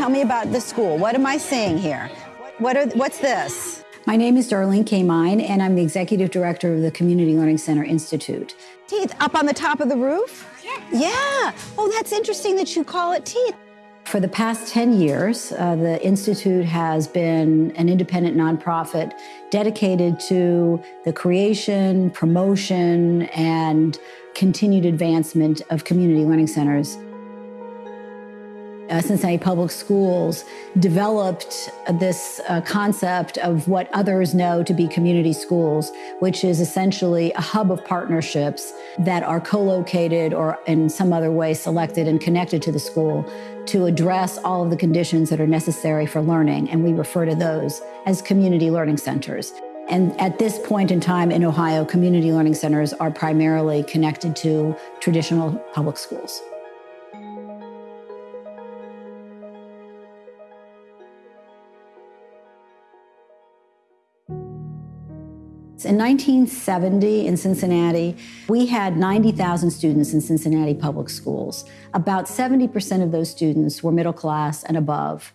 Tell me about the school. What am I seeing here? What are, what's this? My name is Darlene Kamine, and I'm the executive director of the Community Learning Center Institute. Teeth up on the top of the roof? Yeah. Yeah. Oh, that's interesting that you call it teeth. For the past 10 years, uh, the Institute has been an independent nonprofit dedicated to the creation, promotion, and continued advancement of community learning centers uh, Cincinnati Public Schools developed this uh, concept of what others know to be community schools, which is essentially a hub of partnerships that are co-located or in some other way selected and connected to the school to address all of the conditions that are necessary for learning. And we refer to those as community learning centers. And at this point in time in Ohio, community learning centers are primarily connected to traditional public schools. In 1970 in Cincinnati, we had 90,000 students in Cincinnati public schools. About 70% of those students were middle class and above.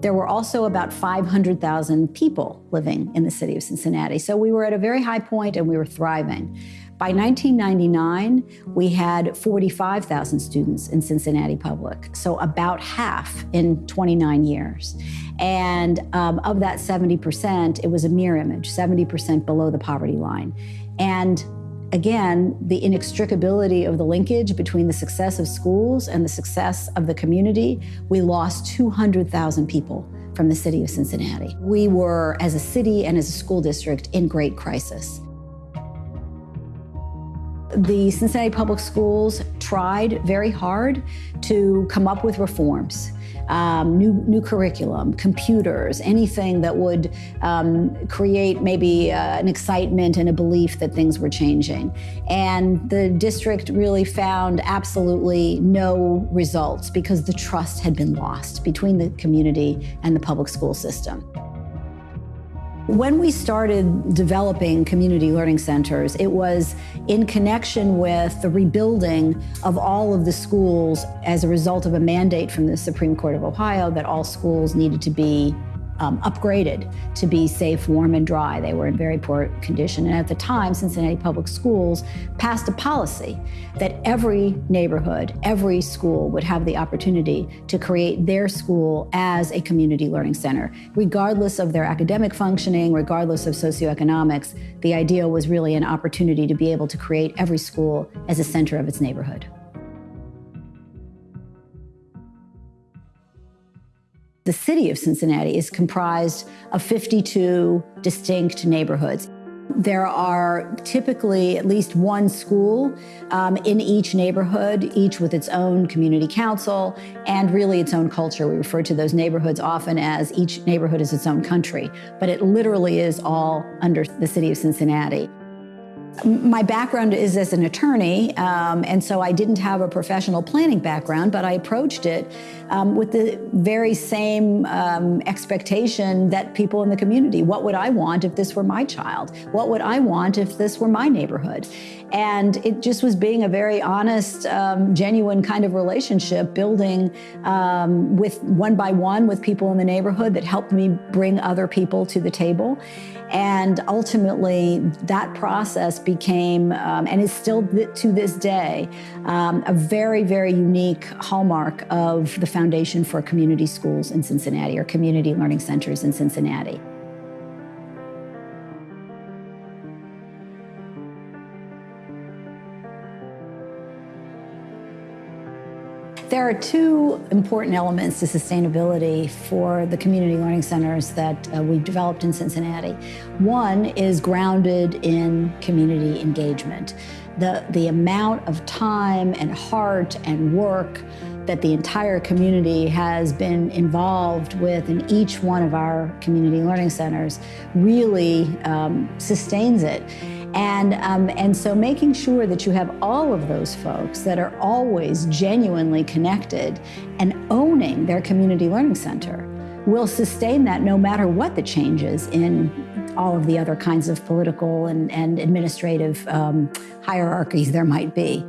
There were also about 500,000 people living in the city of Cincinnati. So we were at a very high point and we were thriving. By 1999, we had 45,000 students in Cincinnati Public, so about half in 29 years. And um, of that 70%, it was a mirror image, 70% below the poverty line. And again, the inextricability of the linkage between the success of schools and the success of the community, we lost 200,000 people from the city of Cincinnati. We were, as a city and as a school district, in great crisis. The Cincinnati Public Schools tried very hard to come up with reforms. Um, new, new curriculum, computers, anything that would um, create maybe uh, an excitement and a belief that things were changing. And the district really found absolutely no results because the trust had been lost between the community and the public school system. When we started developing community learning centers, it was in connection with the rebuilding of all of the schools as a result of a mandate from the Supreme Court of Ohio that all schools needed to be um, upgraded to be safe, warm, and dry. They were in very poor condition. And at the time, Cincinnati Public Schools passed a policy that every neighborhood, every school would have the opportunity to create their school as a community learning center. Regardless of their academic functioning, regardless of socioeconomics, the idea was really an opportunity to be able to create every school as a center of its neighborhood. The city of Cincinnati is comprised of 52 distinct neighborhoods. There are typically at least one school um, in each neighborhood, each with its own community council and really its own culture. We refer to those neighborhoods often as each neighborhood is its own country, but it literally is all under the city of Cincinnati. My background is as an attorney, um, and so I didn't have a professional planning background, but I approached it um, with the very same um, expectation that people in the community, what would I want if this were my child? What would I want if this were my neighborhood? And it just was being a very honest, um, genuine kind of relationship, building um, with one by one with people in the neighborhood that helped me bring other people to the table. And ultimately, that process became, um, and is still th to this day, um, a very, very unique hallmark of the foundation for community schools in Cincinnati or community learning centers in Cincinnati. There are two important elements to sustainability for the community learning centers that uh, we've developed in Cincinnati. One is grounded in community engagement. The, the amount of time and heart and work that the entire community has been involved with in each one of our community learning centers really um, sustains it. And, um, and so making sure that you have all of those folks that are always genuinely connected and owning their community learning center will sustain that no matter what the changes in all of the other kinds of political and, and administrative um, hierarchies there might be.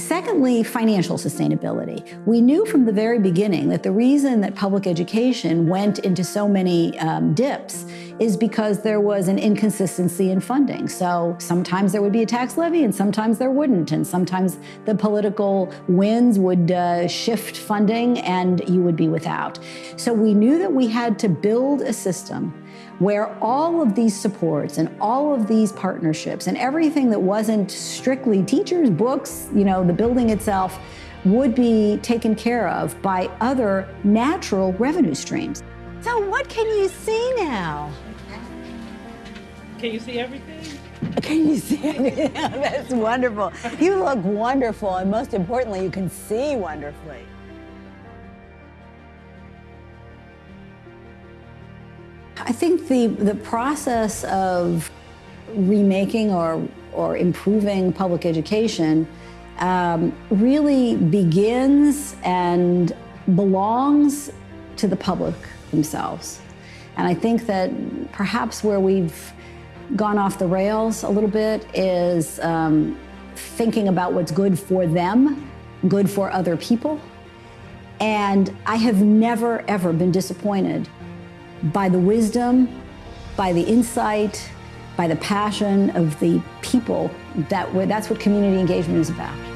Secondly, financial sustainability. We knew from the very beginning that the reason that public education went into so many um, dips is because there was an inconsistency in funding. So sometimes there would be a tax levy and sometimes there wouldn't. And sometimes the political winds would uh, shift funding and you would be without. So we knew that we had to build a system where all of these supports and all of these partnerships and everything that wasn't strictly teachers, books, you know, the building itself would be taken care of by other natural revenue streams. So what can you see now? Can you see everything? Can you see everything? That's wonderful. You look wonderful, and most importantly, you can see wonderfully. I think the, the process of remaking or, or improving public education um, really begins and belongs to the public themselves. And I think that perhaps where we've gone off the rails a little bit is um, thinking about what's good for them, good for other people. And I have never, ever been disappointed by the wisdom, by the insight, by the passion of the people that that's what community engagement is about.